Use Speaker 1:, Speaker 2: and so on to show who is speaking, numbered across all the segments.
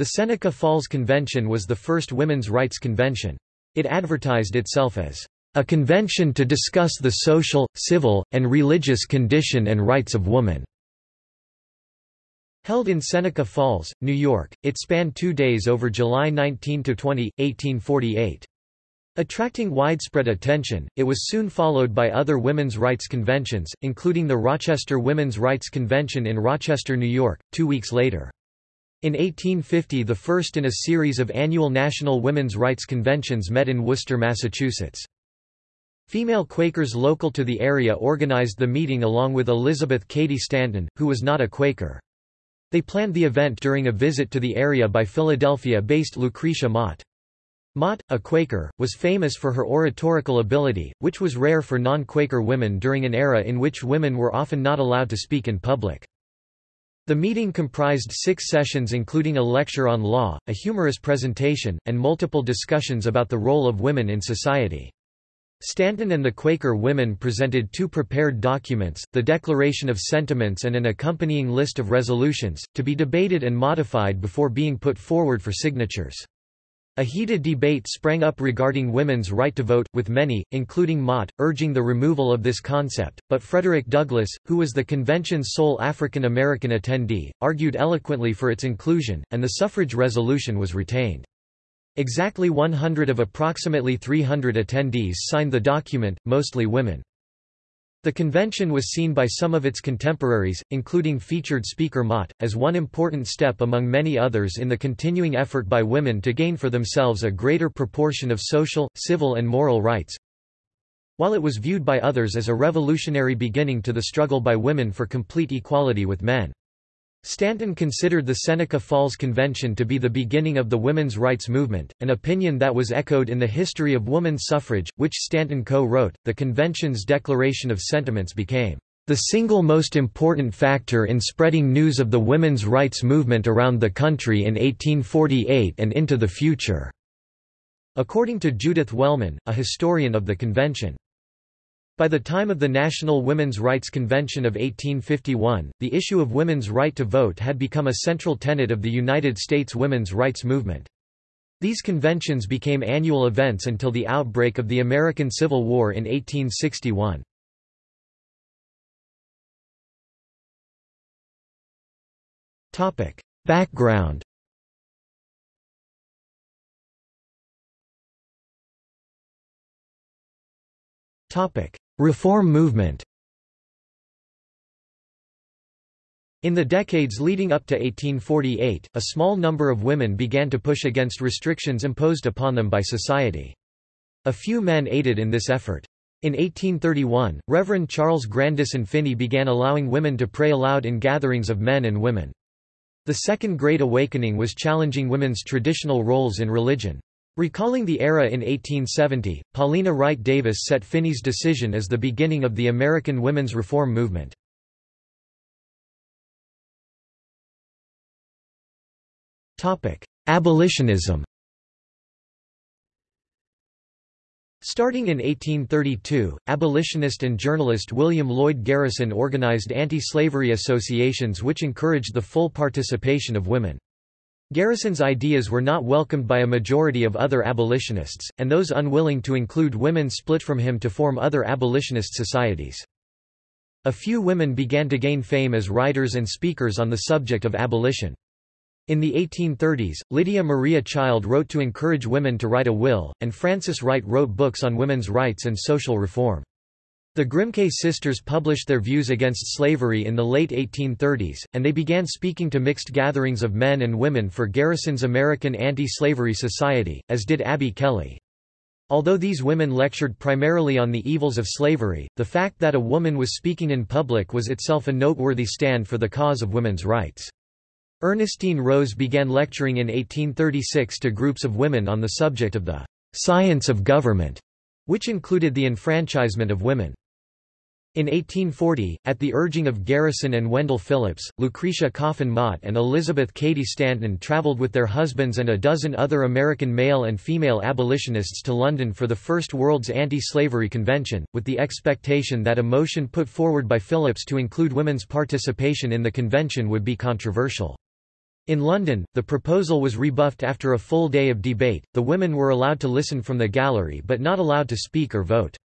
Speaker 1: The Seneca Falls Convention was the first women's rights convention. It advertised itself as a convention to discuss the social, civil, and religious condition and rights of woman. Held in Seneca Falls, New York, it spanned two days over July 19–20, 1848. Attracting widespread attention, it was soon followed by other women's rights conventions, including the Rochester Women's Rights Convention in Rochester, New York, two weeks later. In 1850 the first in a series of annual national women's rights conventions met in Worcester, Massachusetts. Female Quakers local to the area organized the meeting along with Elizabeth Cady Stanton, who was not a Quaker. They planned the event during a visit to the area by Philadelphia-based Lucretia Mott. Mott, a Quaker, was famous for her oratorical ability, which was rare for non-Quaker women during an era in which women were often not allowed to speak in public. The meeting comprised six sessions including a lecture on law, a humorous presentation, and multiple discussions about the role of women in society. Stanton and the Quaker women presented two prepared documents, the Declaration of Sentiments and an accompanying list of resolutions, to be debated and modified before being put forward for signatures. A heated debate sprang up regarding women's right to vote, with many, including Mott, urging the removal of this concept, but Frederick Douglass, who was the convention's sole African American attendee, argued eloquently for its inclusion, and the suffrage resolution was retained. Exactly 100 of approximately 300 attendees signed the document, mostly women. The convention was seen by some of its contemporaries, including featured speaker Mott, as one important step among many others in the continuing effort by women to gain for themselves a greater proportion of social, civil and moral rights. While it was viewed by others as a revolutionary beginning to the struggle by women for complete equality with men. Stanton considered the Seneca Falls Convention to be the beginning of the women's rights movement, an opinion that was echoed in the History of Woman Suffrage, which Stanton co-wrote. The convention's Declaration of Sentiments became the single most important factor in spreading news of the women's rights movement around the country in 1848 and into the future. According to Judith Wellman, a historian of the convention. By the time of the National Women's Rights Convention of 1851, the issue of women's right to vote had become a central tenet of the United States women's rights movement. These conventions became annual events until the outbreak of the American Civil War in 1861. Background Topic: Reform movement In the decades leading up to 1848, a small number of women began to push against restrictions imposed upon them by society. A few men aided in this effort. In 1831, Reverend Charles Grandison Finney began allowing women to pray aloud in gatherings of men and women. The Second Great Awakening was challenging women's traditional roles in religion. Recalling the era in 1870, Paulina Wright Davis set Finney's decision as the beginning of the American women's reform movement. Abolitionism Starting in 1832, abolitionist and journalist William Lloyd Garrison organized anti-slavery associations which encouraged the full participation of women. Garrison's ideas were not welcomed by a majority of other abolitionists, and those unwilling to include women split from him to form other abolitionist societies. A few women began to gain fame as writers and speakers on the subject of abolition. In the 1830s, Lydia Maria Child wrote to encourage women to write a will, and Frances Wright wrote books on women's rights and social reform. The Grimke sisters published their views against slavery in the late 1830s, and they began speaking to mixed gatherings of men and women for Garrison's American Anti-Slavery Society, as did Abby Kelley. Although these women lectured primarily on the evils of slavery, the fact that a woman was speaking in public was itself a noteworthy stand for the cause of women's rights. Ernestine Rose began lecturing in 1836 to groups of women on the subject of the science of government, which included the enfranchisement of women. In 1840, at the urging of Garrison and Wendell Phillips, Lucretia Coffin Mott and Elizabeth Cady Stanton traveled with their husbands and a dozen other American male and female abolitionists to London for the First World's Anti-Slavery Convention, with the expectation that a motion put forward by Phillips to include women's participation in the convention would be controversial. In London, the proposal was rebuffed after a full day of debate. The women were allowed to listen from the gallery but not allowed to speak or vote.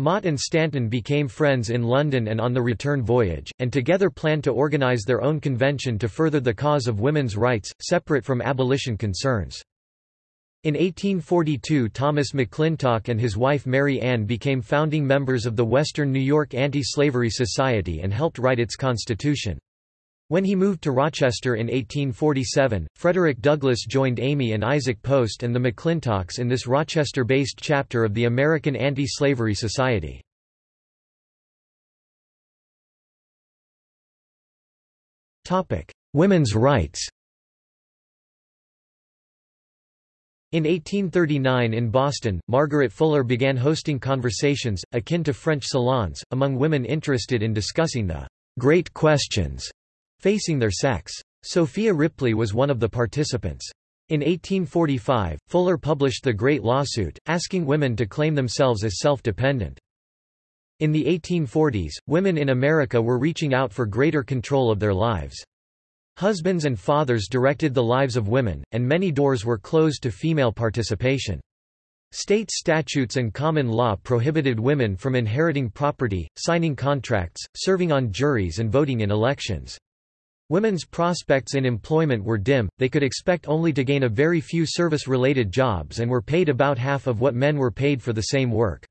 Speaker 1: Mott and Stanton became friends in London and on the return voyage, and together planned to organise their own convention to further the cause of women's rights, separate from abolition concerns. In 1842 Thomas McClintock and his wife Mary Ann became founding members of the Western New York Anti-Slavery Society and helped write its constitution. When he moved to Rochester in 1847, Frederick Douglass joined Amy and Isaac Post and the McClintocks in this Rochester-based chapter of the American Anti-Slavery Society. Women's rights In 1839 in Boston, Margaret Fuller began hosting conversations, akin to French salons, among women interested in discussing the great questions facing their sex. Sophia Ripley was one of the participants. In 1845, Fuller published The Great Lawsuit, asking women to claim themselves as self-dependent. In the 1840s, women in America were reaching out for greater control of their lives. Husbands and fathers directed the lives of women, and many doors were closed to female participation. State statutes and common law prohibited women from inheriting property, signing contracts, serving on juries and voting in elections. Women's prospects in employment were dim, they could expect only to gain a very few service-related jobs and were paid about half of what men were paid for the same work.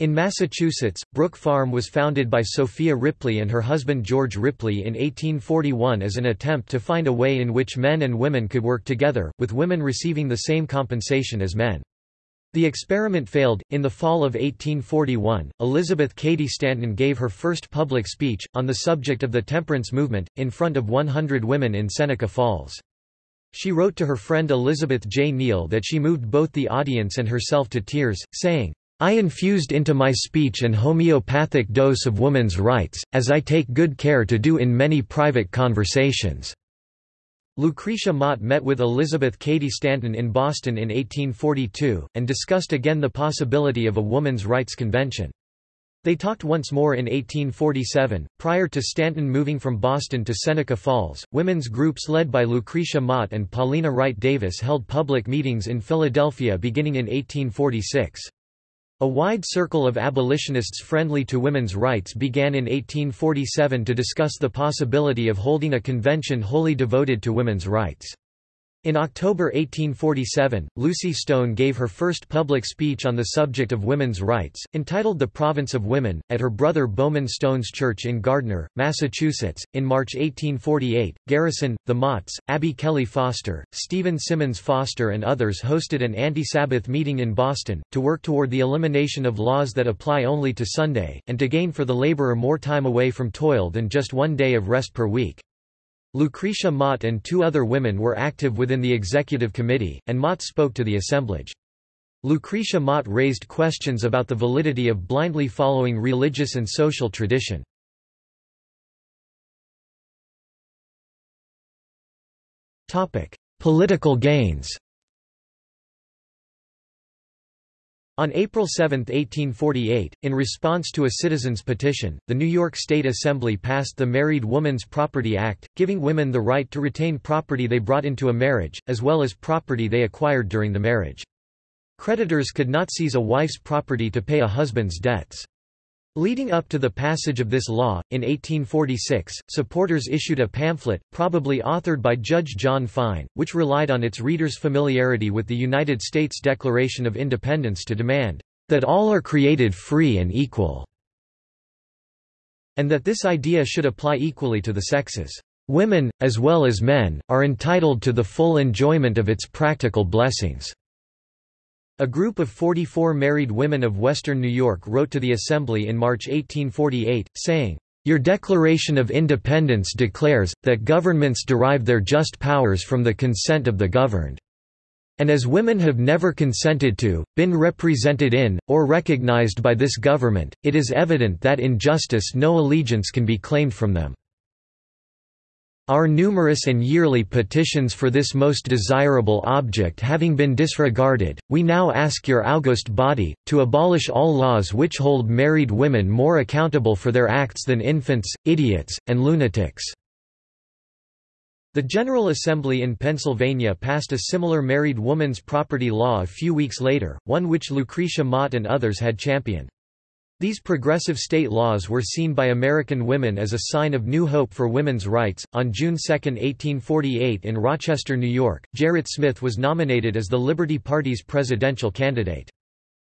Speaker 1: In Massachusetts, Brook Farm was founded by Sophia Ripley and her husband George Ripley in 1841 as an attempt to find a way in which men and women could work together, with women receiving the same compensation as men. The experiment failed. In the fall of 1841, Elizabeth Cady Stanton gave her first public speech, on the subject of the temperance movement, in front of 100 women in Seneca Falls. She wrote to her friend Elizabeth J. Neall that she moved both the audience and herself to tears, saying, I infused into my speech an homeopathic dose of woman's rights, as I take good care to do in many private conversations. Lucretia Mott met with Elizabeth Cady Stanton in Boston in 1842, and discussed again the possibility of a woman's rights convention. They talked once more in 1847. Prior to Stanton moving from Boston to Seneca Falls, women's groups led by Lucretia Mott and Paulina Wright Davis held public meetings in Philadelphia beginning in 1846. A wide circle of abolitionists friendly to women's rights began in 1847 to discuss the possibility of holding a convention wholly devoted to women's rights. In October 1847, Lucy Stone gave her first public speech on the subject of women's rights, entitled The Province of Women, at her brother Bowman Stone's church in Gardner, Massachusetts. In March 1848, Garrison, the Motts, Abby Kelley Foster, Stephen Symonds Foster, and others hosted an anti Sabbath meeting in Boston, to work toward the elimination of laws that apply only to Sunday, and to gain for the laborer more time away from toil than just one day of rest per week. Lucretia Mott and two other women were active within the executive committee, and Mott spoke to the assemblage. Lucretia Mott raised questions about the validity of blindly following religious and social tradition. Political gains On April 7, 1848, in response to a citizen's petition, the New York State Assembly passed the Married Woman's Property Act, giving women the right to retain property they brought into a marriage, as well as property they acquired during the marriage. Creditors could not seize a wife's property to pay a husband's debts. Leading up to the passage of this law, in 1846, supporters issued a pamphlet, probably authored by Judge John Fine, which relied on its readers' familiarity with the United States Declaration of Independence to demand, "...that all are created free and equal," and that this idea should apply equally to the sexes. Women, as well as men, are entitled to the full enjoyment of its practical blessings. A group of 44 married women of western New York wrote to the Assembly in March 1848, saying, Your Declaration of Independence declares, that governments derive their just powers from the consent of the governed. And as women have never consented to, been represented in, or recognized by this government, it is evident that in justice no allegiance can be claimed from them. Our numerous and yearly petitions for this most desirable object having been disregarded, we now ask your august body, to abolish all laws which hold married women more accountable for their acts than infants, idiots, and lunatics." The General Assembly in Pennsylvania passed a similar married woman's property law a few weeks later, one which Lucretia Mott and others had championed. These progressive state laws were seen by American women as a sign of new hope for women's rights. On June 2, 1848, in Rochester, New York, Gerrit Smith was nominated as the Liberty Party's presidential candidate.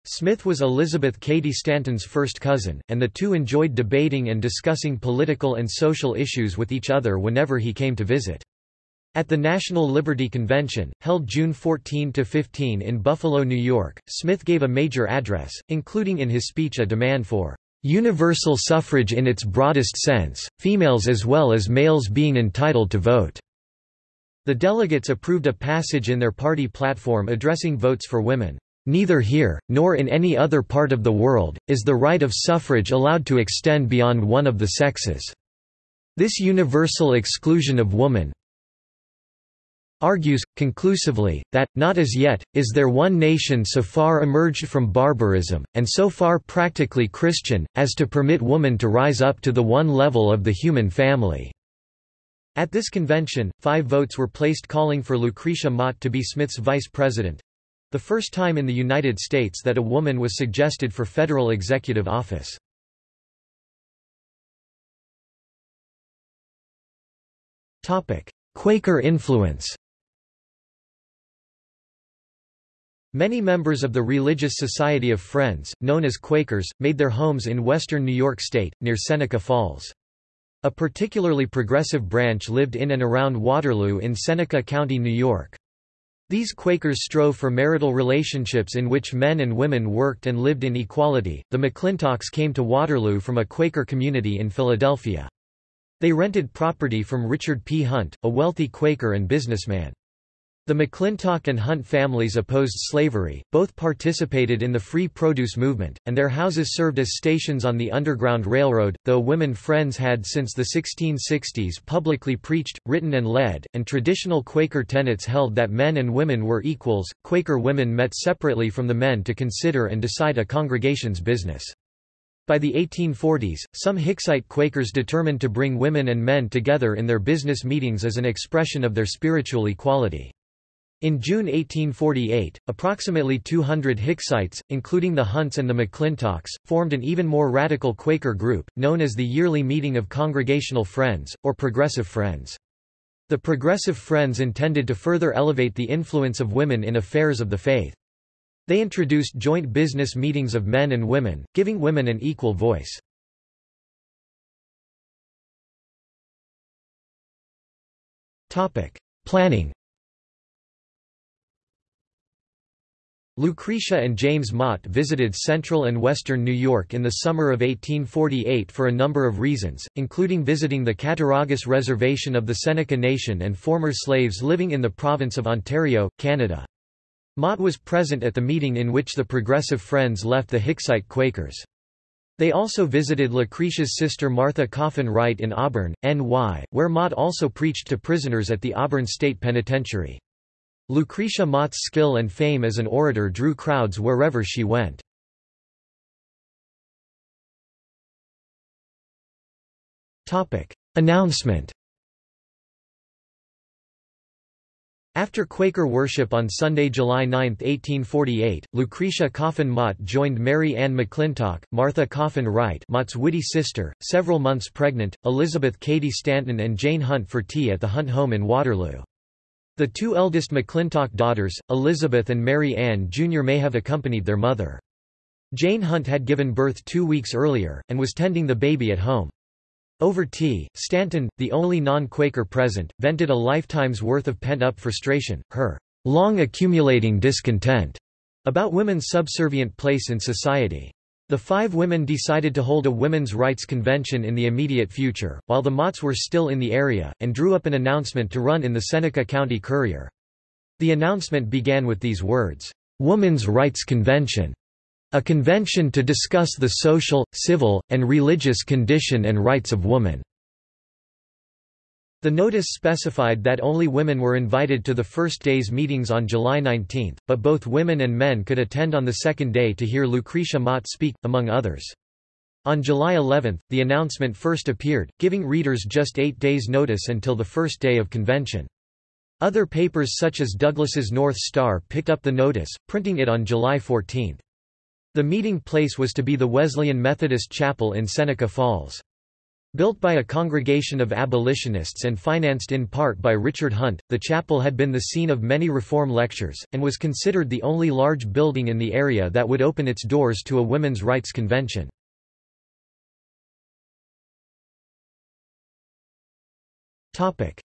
Speaker 1: Smith was Elizabeth Cady Stanton's first cousin, and the two enjoyed debating and discussing political and social issues with each other whenever he came to visit. At the National Liberty Convention, held June 14–15 in Buffalo, New York, Smith gave a major address, including in his speech a demand for "...universal suffrage in its broadest sense, females as well as males being entitled to vote." The delegates approved a passage in their party platform addressing votes for women. Neither here, nor in any other part of the world, is the right of suffrage allowed to extend beyond one of the sexes. This universal exclusion of woman argues, conclusively, that, not as yet, is there one nation so far emerged from barbarism, and so far practically Christian, as to permit woman to rise up to the one level of the human family. At this convention, five votes were placed calling for Lucretia Mott to be Smith's vice president. The first time in the United States that a woman was suggested for federal executive office. Quaker influence Many members of the Religious Society of Friends, known as Quakers, made their homes in western New York State, near Seneca Falls. A particularly progressive branch lived in and around Waterloo in Seneca County, New York. These Quakers strove for marital relationships in which men and women worked and lived in equality. The McClintocks came to Waterloo from a Quaker community in Philadelphia. They rented property from Richard P. Hunt, a wealthy Quaker and businessman. The McClintock and Hunt families opposed slavery, both participated in the free produce movement, and their houses served as stations on the Underground Railroad, though women friends had since the 1660s publicly preached, written and led, and traditional Quaker tenets held that men and women were equals. Quaker women met separately from the men to consider and decide a congregation's business. By the 1840s, some Hicksite Quakers determined to bring women and men together in their business meetings as an expression of their spiritual equality. In June 1848, approximately 200 Hicksites, including the Hunts and the McClintocks, formed an even more radical Quaker group, known as the Yearly Meeting of Congregational Friends, or Progressive Friends. The Progressive Friends intended to further elevate the influence of women in affairs of the faith. They introduced joint business meetings of men and women, giving women an equal voice. Planning Lucretia and James Mott visited central and western New York in the summer of 1848 for a number of reasons, including visiting the Cattaraugus Reservation of the Seneca Nation and former slaves living in the province of Ontario, Canada. Mott was present at the meeting in which the Progressive Friends left the Hicksite Quakers. They also visited Lucretia's sister Martha Coffin Wright in Auburn, NY, where Mott also preached to prisoners at the Auburn State Penitentiary. Lucretia Mott's skill and fame as an orator drew crowds wherever she went. Announcement After Quaker worship on Sunday, July 9, 1848, Lucretia Coffin Mott joined Mary Ann McClintock, Martha Coffin Wright Mott's witty sister, several months pregnant, Elizabeth Cady Stanton and Jane Hunt for tea at the Hunt home in Waterloo. The two eldest McClintock daughters, Elizabeth and Mary Ann Jr. may have accompanied their mother. Jane Hunt had given birth two weeks earlier, and was tending the baby at home. Over tea, Stanton, the only non-Quaker present, vented a lifetime's worth of pent-up frustration, her long accumulating discontent about women's subservient place in society. The five women decided to hold a women's rights convention in the immediate future, while the Motts were still in the area, and drew up an announcement to run in the Seneca County Courier. The announcement began with these words, "'Woman's Rights Convention' a convention to discuss the social, civil, and religious condition and rights of woman." The notice specified that only women were invited to the first day's meetings on July 19, but both women and men could attend on the second day to hear Lucretia Mott speak, among others. On July 11, the announcement first appeared, giving readers just eight days' notice until the first day of convention. Other papers such as Douglass's North Star picked up the notice, printing it on July 14. The meeting place was to be the Wesleyan Methodist Chapel in Seneca Falls. Built by a congregation of abolitionists and financed in part by Richard Hunt, the chapel had been the scene of many reform lectures, and was considered the only large building in the area that would open its doors to a women's rights convention.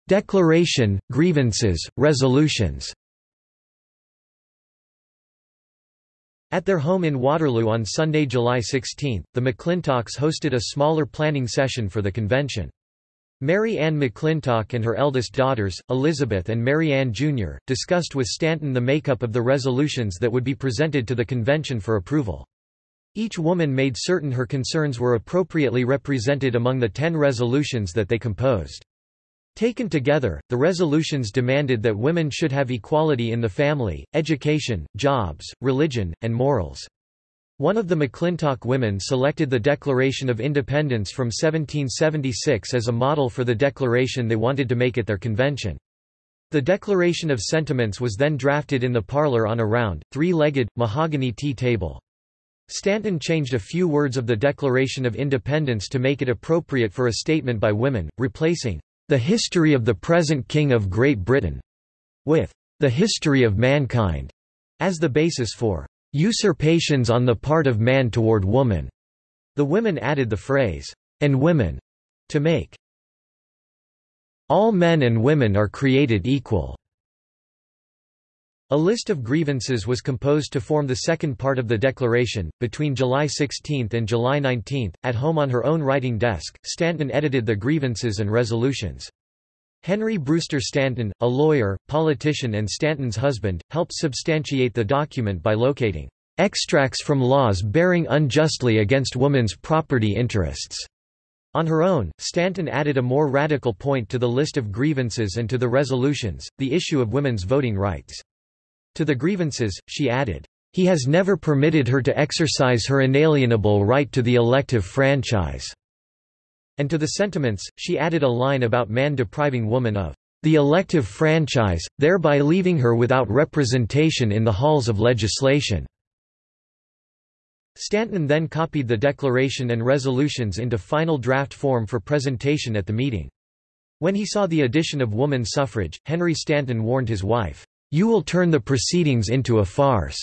Speaker 1: Declaration, grievances, resolutions At their home in Waterloo on Sunday, July 16, the McClintocks hosted a smaller planning session for the convention. Mary Ann McClintock and her eldest daughters, Elizabeth and Mary Ann Jr., discussed with Stanton the makeup of the resolutions that would be presented to the convention for approval. Each woman made certain her concerns were appropriately represented among the ten resolutions that they composed. Taken together, the resolutions demanded that women should have equality in the family, education, jobs, religion, and morals. One of the McClintock women selected the Declaration of Independence from 1776 as a model for the declaration they wanted to make at their convention. The Declaration of Sentiments was then drafted in the parlor on a round, three-legged, mahogany tea table. Stanton changed a few words of the Declaration of Independence to make it appropriate for a statement by women, replacing the History of the Present King of Great Britain, with The History of Mankind as the basis for usurpations on the part of man toward woman. The women added the phrase, and women, to make all men and women are created equal. A list of grievances was composed to form the second part of the declaration. Between July 16 and July 19, at home on her own writing desk, Stanton edited the grievances and resolutions. Henry Brewster Stanton, a lawyer, politician and Stanton's husband, helped substantiate the document by locating extracts from laws bearing unjustly against women's property interests. On her own, Stanton added a more radical point to the list of grievances and to the resolutions, the issue of women's voting rights. To the grievances, she added, "...he has never permitted her to exercise her inalienable right to the elective franchise." And to the sentiments, she added a line about man depriving woman of the elective franchise, thereby leaving her without representation in the halls of legislation. Stanton then copied the declaration and resolutions into final draft form for presentation at the meeting. When he saw the addition of woman suffrage, Henry Stanton warned his wife, you will turn the proceedings into a farce.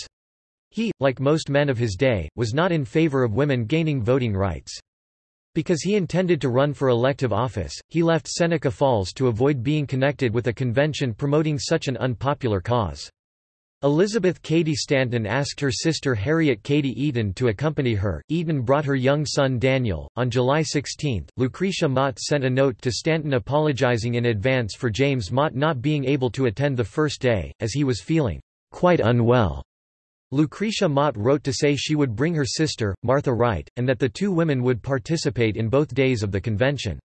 Speaker 1: He, like most men of his day, was not in favor of women gaining voting rights. Because he intended to run for elective office, he left Seneca Falls to avoid being connected with a convention promoting such an unpopular cause. Elizabeth Cady Stanton asked her sister Harriet Cady Eaton to accompany her. Eaton brought her young son Daniel. On July 16, Lucretia Mott sent a note to Stanton apologizing in advance for James Mott not being able to attend the first day, as he was feeling quite unwell. Lucretia Mott wrote to say she would bring her sister, Martha Wright, and that the two women would participate in both days of the convention.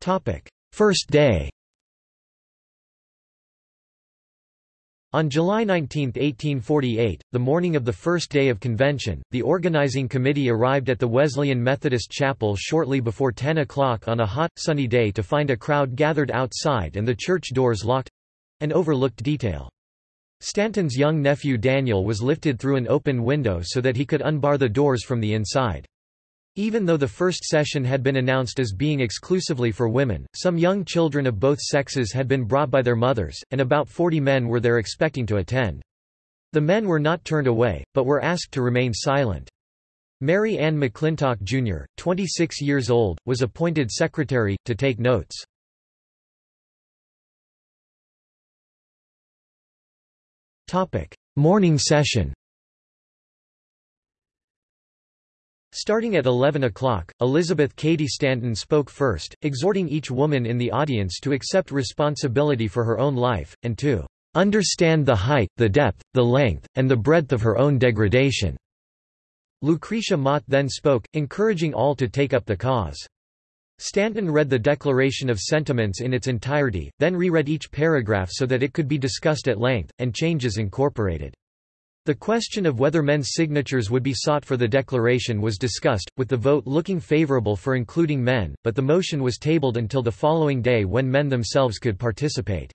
Speaker 1: Topic: First day On July 19, 1848, the morning of the first day of convention, the organizing committee arrived at the Wesleyan Methodist Chapel shortly before 10 o'clock on a hot, sunny day to find a crowd gathered outside and the church doors locked—an overlooked detail. Stanton's young nephew Daniel was lifted through an open window so that he could unbar the doors from the inside. Even though the first session had been announced as being exclusively for women, some young children of both sexes had been brought by their mothers, and about 40 men were there expecting to attend. The men were not turned away, but were asked to remain silent. Mary Ann McClintock Jr., 26 years old, was appointed secretary, to take notes. Morning session Starting at 11 o'clock, Elizabeth Cady Stanton spoke first, exhorting each woman in the audience to accept responsibility for her own life, and to understand the height, the depth, the length, and the breadth of her own degradation." Lucretia Mott then spoke, encouraging all to take up the cause. Stanton read the Declaration of Sentiments in its entirety, then reread each paragraph so that it could be discussed at length, and changes incorporated. The question of whether men's signatures would be sought for the declaration was discussed, with the vote looking favorable for including men, but the motion was tabled until the following day when men themselves could participate.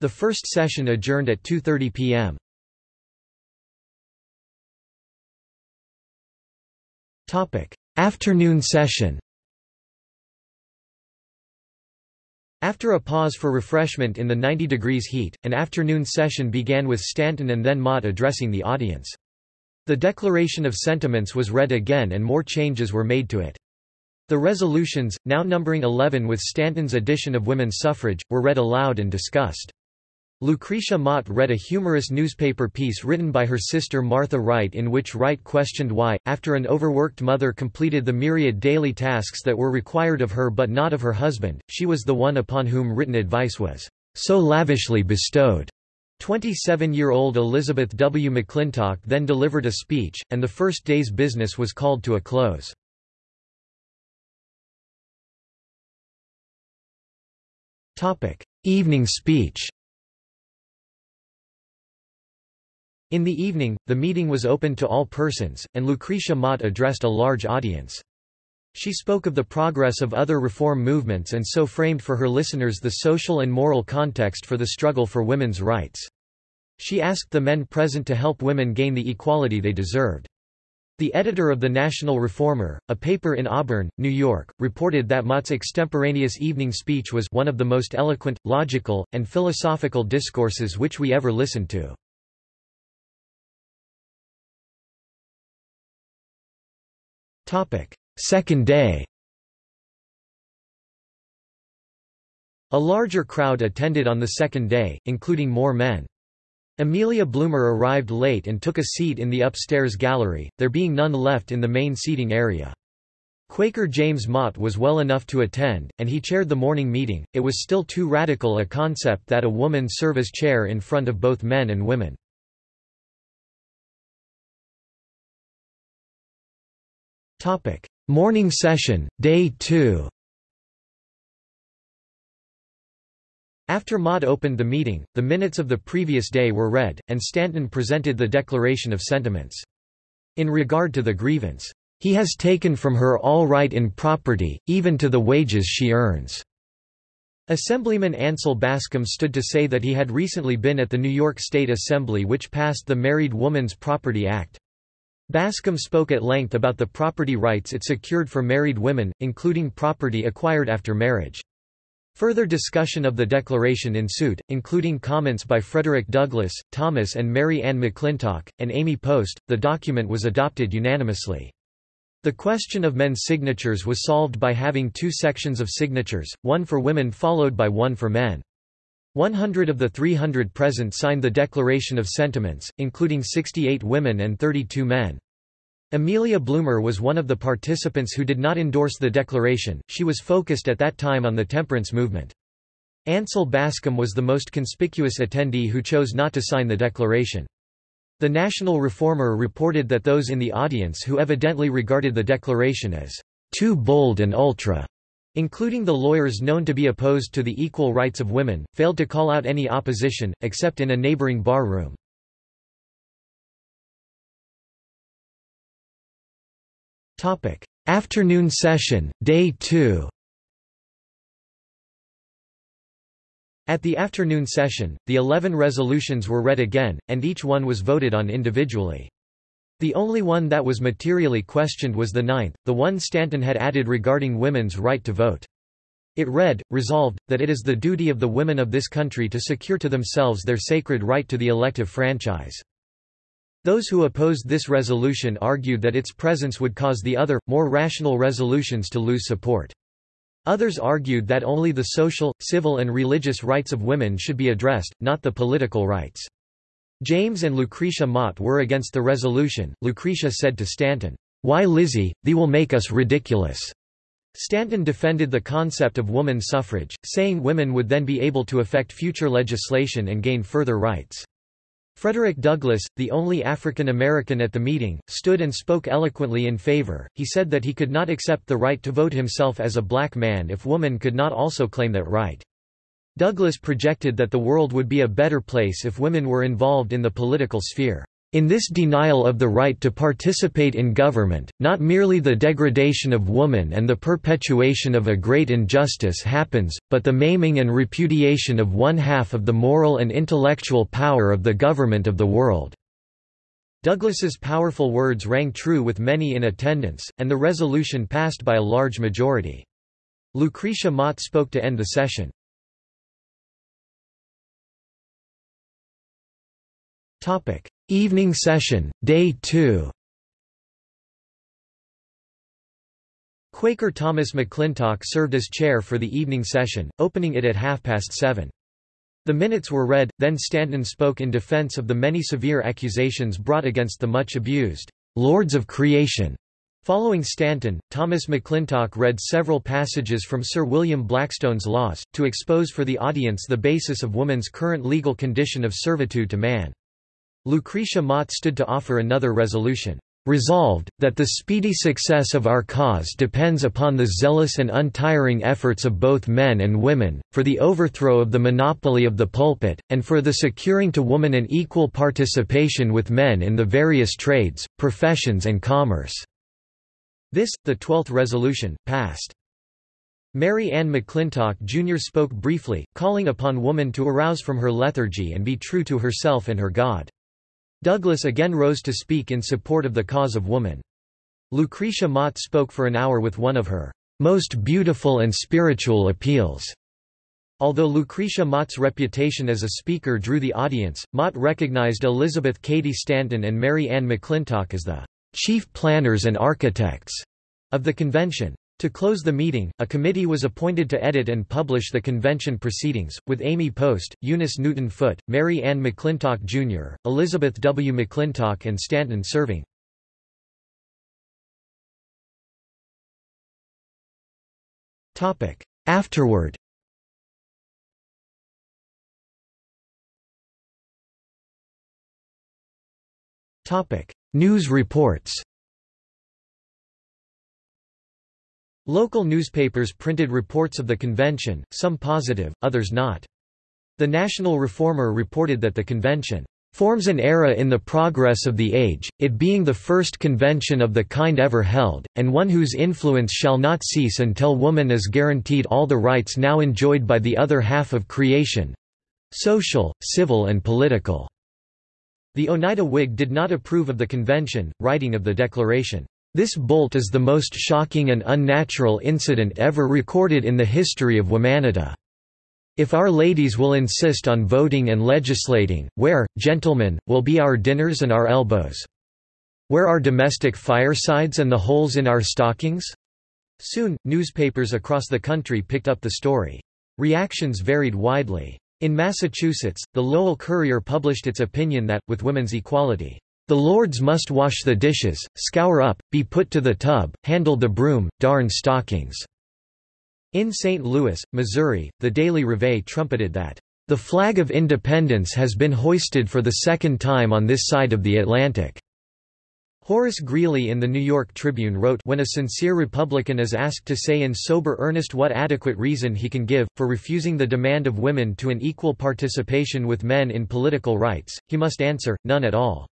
Speaker 1: The first session adjourned at 2.30 p.m. Afternoon session After a pause for refreshment in the 90 degrees heat, an afternoon session began with Stanton and then Mott addressing the audience. The Declaration of Sentiments was read again and more changes were made to it. The resolutions, now numbering 11 with Stanton's addition of women's suffrage, were read aloud and discussed. Lucretia Mott read a humorous newspaper piece written by her sister Martha Wright in which Wright questioned why, after an overworked mother completed the myriad daily tasks that were required of her but not of her husband, she was the one upon whom written advice was so lavishly bestowed. 27-year-old Elizabeth W. McClintock then delivered a speech, and the first day's business was called to a close. Evening speech In the evening, the meeting was open to all persons, and Lucretia Mott addressed a large audience. She spoke of the progress of other reform movements and so framed for her listeners the social and moral context for the struggle for women's rights. She asked the men present to help women gain the equality they deserved. The editor of the National Reformer, a paper in Auburn, New York, reported that Mott's extemporaneous evening speech was one of the most eloquent, logical, and philosophical discourses which we ever listened to. Second day A larger crowd attended on the second day, including more men. Amelia Bloomer arrived late and took a seat in the upstairs gallery, there being none left in the main seating area. Quaker James Mott was well enough to attend, and he chaired the morning meeting. It was still too radical a concept that a woman serve as chair in front of both men and women. Morning session, Day 2 After Mott opened the meeting, the minutes of the previous day were read, and Stanton presented the Declaration of Sentiments. In regard to the grievance, "...he has taken from her all right in property, even to the wages she earns." Assemblyman Ansel Bascom stood to say that he had recently been at the New York State Assembly which passed the Married Woman's Property Act. Bascom spoke at length about the property rights it secured for married women, including property acquired after marriage. Further discussion of the declaration ensued, including comments by Frederick Douglass, Thomas and Mary Ann McClintock, and Amy Post. The document was adopted unanimously. The question of men's signatures was solved by having two sections of signatures, one for women followed by one for men. 100 of the 300 present signed the Declaration of Sentiments, including 68 women and 32 men. Amelia Bloomer was one of the participants who did not endorse the declaration, she was focused at that time on the temperance movement. Ansel Bascom was the most conspicuous attendee who chose not to sign the declaration. The National Reformer reported that those in the audience who evidently regarded the declaration as too bold and ultra including the lawyers known to be opposed to the equal rights of women, failed to call out any opposition, except in a neighboring bar room. Afternoon session, Day 2 At the afternoon session, the eleven resolutions were read again, and each one was voted on individually. The only one that was materially questioned was the ninth, the one Stanton had added regarding women's right to vote. It read, resolved, that it is the duty of the women of this country to secure to themselves their sacred right to the elective franchise. Those who opposed this resolution argued that its presence would cause the other, more rational resolutions to lose support. Others argued that only the social, civil and religious rights of women should be addressed, not the political rights. James and Lucretia Mott were against the resolution. Lucretia said to Stanton, Why Lizzie, thee will make us ridiculous. Stanton defended the concept of woman suffrage, saying women would then be able to affect future legislation and gain further rights. Frederick Douglass, the only African American at the meeting, stood and spoke eloquently in favor. He said that he could not accept the right to vote himself as a black man if woman could not also claim that right. Douglass projected that the world would be a better place if women were involved in the political sphere. In this denial of the right to participate in government, not merely the degradation of woman and the perpetuation of a great injustice happens, but the maiming and repudiation of one half of the moral and intellectual power of the government of the world." Douglass's powerful words rang true with many in attendance, and the resolution passed by a large majority. Lucretia Mott spoke to end the session. Evening session, Day 2 Quaker Thomas McClintock served as chair for the evening session, opening it at half past seven. The minutes were read, then Stanton spoke in defense of the many severe accusations brought against the much abused Lords of Creation. Following Stanton, Thomas McClintock read several passages from Sir William Blackstone's Laws, to expose for the audience the basis of woman's current legal condition of servitude to man. Lucretia Mott stood to offer another resolution. Resolved, that the speedy success of our cause depends upon the zealous and untiring efforts of both men and women, for the overthrow of the monopoly of the pulpit, and for the securing to woman an equal participation with men in the various trades, professions and commerce." This, the twelfth resolution, passed. Mary Ann McClintock Jr. spoke briefly, calling upon woman to arouse from her lethargy and be true to herself and her God. Douglass again rose to speak in support of the cause of woman. Lucretia Mott spoke for an hour with one of her most beautiful and spiritual appeals. Although Lucretia Mott's reputation as a speaker drew the audience, Mott recognized Elizabeth Cady Stanton and Mary Ann McClintock as the chief planners and architects of the convention. To close the meeting, a committee was appointed to edit and publish the convention proceedings, with Amy Post, Eunice Newton Foote, Mary Ann McClintock Jr., Elizabeth W. McClintock and Stanton serving. Afterward News reports Local newspapers printed reports of the convention, some positive, others not. The National Reformer reported that the convention forms an era in the progress of the age, it being the first convention of the kind ever held, and one whose influence shall not cease until woman is guaranteed all the rights now enjoyed by the other half of creation—social, civil and political." The Oneida Whig did not approve of the convention, writing of the declaration, this bolt is the most shocking and unnatural incident ever recorded in the history of womanity. If our ladies will insist on voting and legislating, where, gentlemen, will be our dinners and our elbows? Where are domestic firesides and the holes in our stockings? Soon, newspapers across the country picked up the story. Reactions varied widely. In Massachusetts, the Lowell Courier published its opinion that, with women's equality, the lords must wash the dishes, scour up, be put to the tub, handle the broom, darn stockings." In St. Louis, Missouri, the Daily Reveille trumpeted that, "...the flag of independence has been hoisted for the second time on this side of the Atlantic." Horace Greeley in the New York Tribune wrote when a sincere Republican is asked to say in sober earnest what adequate reason he can give, for refusing the demand of women to an equal participation with men in political rights, he must answer, none at all.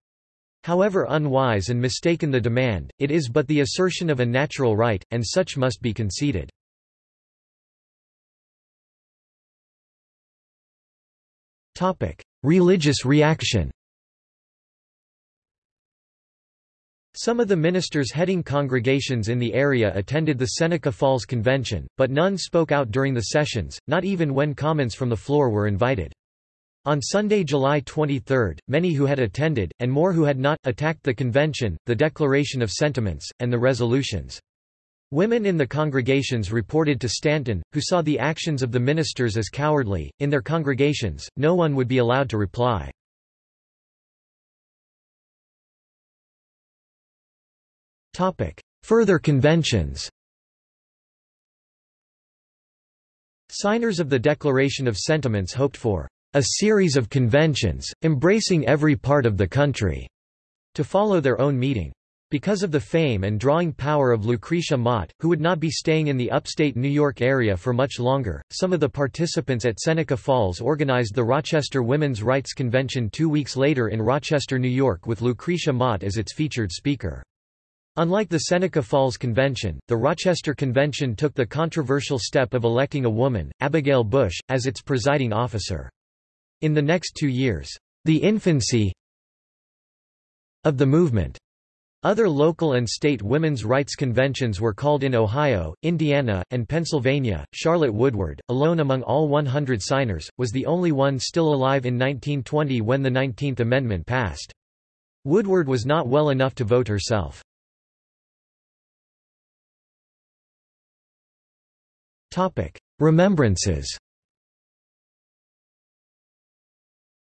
Speaker 1: However unwise and mistaken the demand, it is but the assertion of a natural right, and such must be conceded. Religious reaction Some of the ministers heading congregations in the area attended the Seneca Falls Convention, but none spoke out during the sessions, not even when comments from the floor were invited. On Sunday, July 23, many who had attended, and more who had not, attacked the convention, the Declaration of Sentiments, and the resolutions. Women in the congregations reported to Stanton, who saw the actions of the ministers as cowardly. In their congregations, no one would be allowed to reply. Further conventions Signers of the Declaration of Sentiments hoped for a series of conventions, embracing every part of the country, to follow their own meeting. Because of the fame and drawing power of Lucretia Mott, who would not be staying in the upstate New York area for much longer, some of the participants at Seneca Falls organized the Rochester Women's Rights Convention two weeks later in Rochester, New York with Lucretia Mott as its featured speaker. Unlike the Seneca Falls Convention, the Rochester Convention took the controversial step of electing a woman, Abigail Bush, as its presiding officer. In the next two years, the infancy of the movement other local and state women's rights conventions were called in Ohio, Indiana, and Pennsylvania. Charlotte Woodward, alone among all 100 signers, was the only one still alive in 1920 when the 19th Amendment passed. Woodward was not well enough to vote herself. Remembrances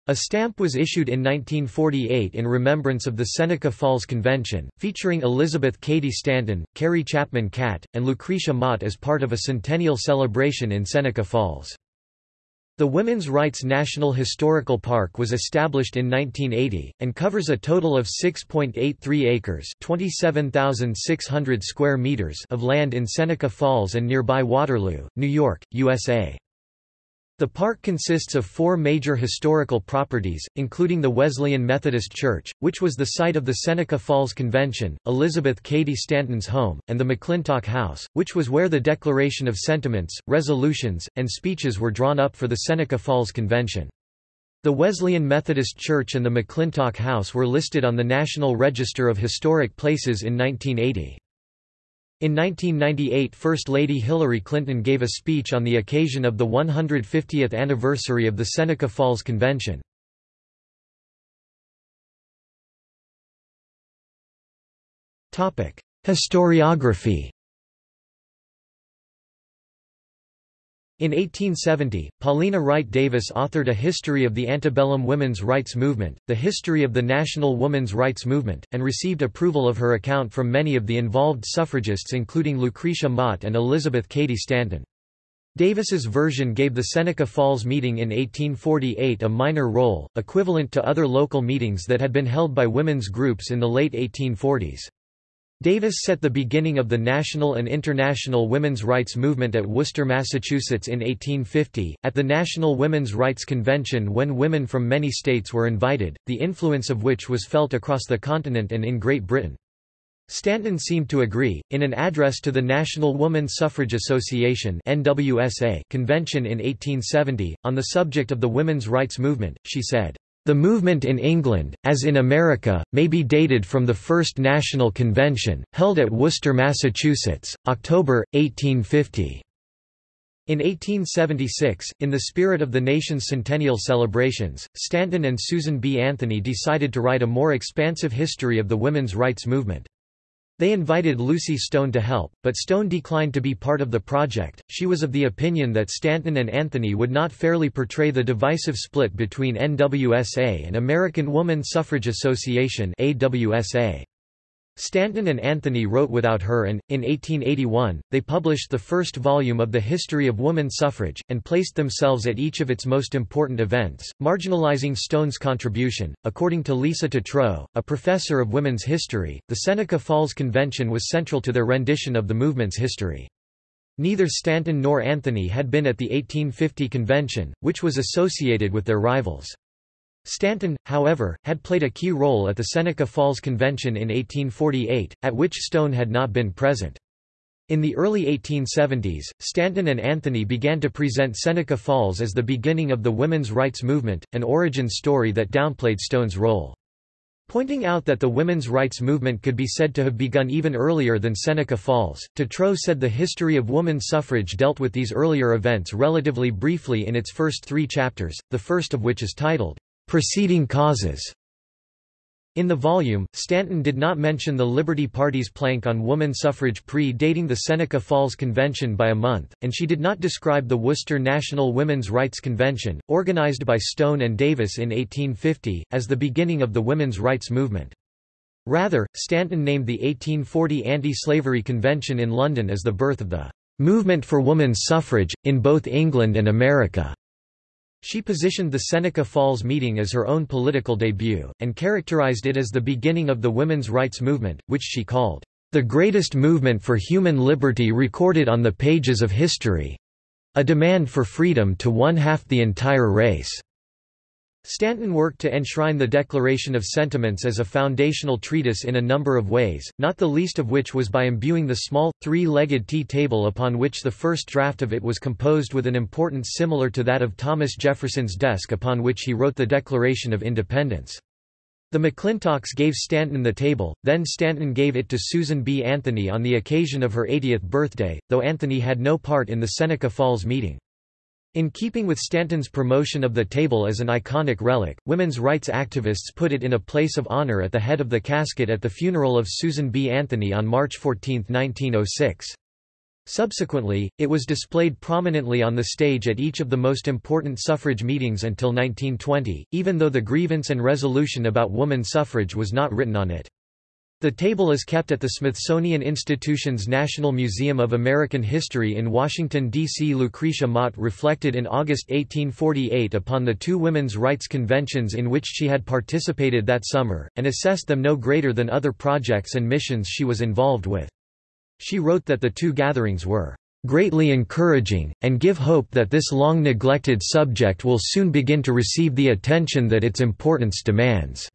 Speaker 1: A stamp was issued in 1948 in remembrance of the Seneca Falls Convention, featuring Elizabeth Cady Stanton, Carrie Chapman Catt, and Lucretia Mott as part of a centennial celebration in Seneca Falls. The Women's Rights National Historical Park was established in 1980, and covers a total of 6.83 acres 27,600 square meters of land in Seneca Falls and nearby Waterloo, New York, USA. The park consists of four major historical properties, including the Wesleyan Methodist Church, which was the site of the Seneca Falls Convention, Elizabeth Cady Stanton's home, and the McClintock House, which was where the Declaration of Sentiments, resolutions, and speeches were drawn up for the Seneca Falls Convention. The Wesleyan Methodist Church and the McClintock House were listed on the National Register of Historic Places in 1980. In 1998 First Lady Hillary Clinton gave a speech on the occasion of the 150th anniversary of the Seneca Falls Convention. Historiography In 1870, Paulina Wright Davis authored a history of the antebellum women's rights movement, the history of the national women's rights movement, and received approval of her account from many of the involved suffragists including Lucretia Mott and Elizabeth Cady Stanton. Davis's version gave the Seneca Falls meeting in 1848 a minor role, equivalent to other local meetings that had been held by women's groups in the late 1840s. Davis set the beginning of the national and international women's rights movement at Worcester, Massachusetts in 1850, at the National Women's Rights Convention when women from many states were invited, the influence of which was felt across the continent and in Great Britain. Stanton seemed to agree. In an address to the National Woman Suffrage Association (NWSA) convention in 1870 on the subject of the women's rights movement, she said, the movement in England, as in America, may be dated from the First National Convention, held at Worcester, Massachusetts, October, 1850. In 1876, in the spirit of the nation's centennial celebrations, Stanton and Susan B. Anthony decided to write a more expansive history of the women's rights movement. They invited Lucy Stone to help, but Stone declined to be part of the project. She was of the opinion that Stanton and Anthony would not fairly portray the divisive split between NWSA and American Woman Suffrage Association (AWSA). Stanton and Anthony wrote without her and, in 1881, they published the first volume of the History of Woman Suffrage, and placed themselves at each of its most important events, marginalizing Stone's contribution. According to Lisa Tetrault, a professor of women's history, the Seneca Falls Convention was central to their rendition of the movement's history. Neither Stanton nor Anthony had been at the 1850 convention, which was associated with their rivals. Stanton, however, had played a key role at the Seneca Falls Convention in 1848, at which Stone had not been present. In the early 1870s, Stanton and Anthony began to present Seneca Falls as the beginning of the women's rights movement, an origin story that downplayed Stone's role. Pointing out that the women's rights movement could be said to have begun even earlier than Seneca Falls, Tetrault said the history of woman suffrage dealt with these earlier events relatively briefly in its first three chapters, the first of which is titled, Preceding causes in the volume, Stanton did not mention the Liberty Party's plank on woman suffrage pre-dating the Seneca Falls Convention by a month, and she did not describe the Worcester National Women's Rights Convention, organized by Stone and Davis in 1850, as the beginning of the women's rights movement. Rather, Stanton named the 1840 Anti-Slavery Convention in London as the birth of the "...movement for woman's suffrage, in both England and America." She positioned the Seneca Falls meeting as her own political debut, and characterized it as the beginning of the women's rights movement, which she called, "...the greatest movement for human liberty recorded on the pages of history—a demand for freedom to one-half the entire race." Stanton worked to enshrine the Declaration of Sentiments as a foundational treatise in a number of ways, not the least of which was by imbuing the small, three-legged tea table upon which the first draft of it was composed with an importance similar to that of Thomas Jefferson's desk upon which he wrote the Declaration of Independence. The McClintocks gave Stanton the table, then Stanton gave it to Susan B. Anthony on the occasion of her 80th birthday, though Anthony had no part in the Seneca Falls meeting. In keeping with Stanton's promotion of the table as an iconic relic, women's rights activists put it in a place of honor at the head of the casket at the funeral of Susan B. Anthony on March 14, 1906. Subsequently, it was displayed prominently on the stage at each of the most important suffrage meetings until 1920, even though the grievance and resolution about woman suffrage was not written on it. The table is kept at the Smithsonian Institution's National Museum of American History in Washington, D.C. Lucretia Mott reflected in August 1848 upon the two women's rights conventions in which she had participated that summer, and assessed them no greater than other projects and missions she was involved with. She wrote that the two gatherings were greatly encouraging, and give hope that this long neglected subject will soon begin to receive the attention that its importance demands.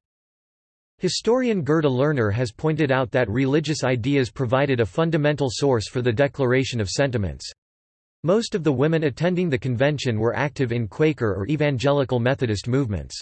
Speaker 1: Historian Gerda Lerner has pointed out that religious ideas provided a fundamental source for the Declaration of Sentiments. Most of the women attending the convention were active in Quaker or Evangelical Methodist movements.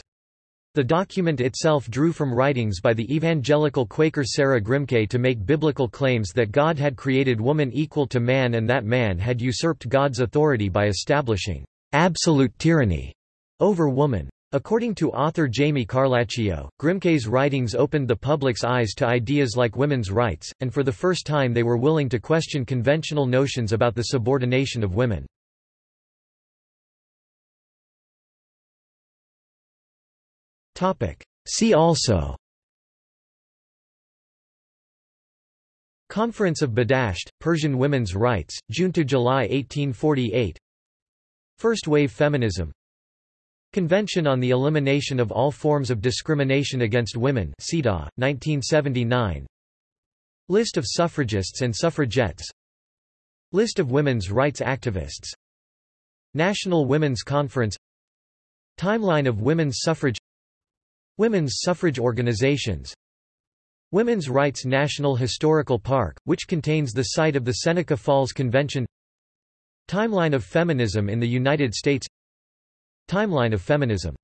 Speaker 1: The document itself drew from writings by the evangelical Quaker Sarah Grimke to make biblical claims that God had created woman equal to man and that man had usurped God's authority by establishing absolute tyranny over woman. According to author Jami Carlacio, Grimke's writings opened the public's eyes to ideas like women's rights, and for the first time they were willing to question conventional notions about the subordination of women. See also Conference of Badasht, Persian women's rights, June–July 1848 First wave feminism Convention on the Elimination of All Forms of Discrimination Against Women CEDAW, 1979 List of suffragists and suffragettes. List of women's rights activists. National Women's Conference. Timeline of women's suffrage. Women's suffrage organizations. Women's Rights National Historical Park, which contains the site of the Seneca Falls Convention. Timeline of feminism in the United States Timeline of feminism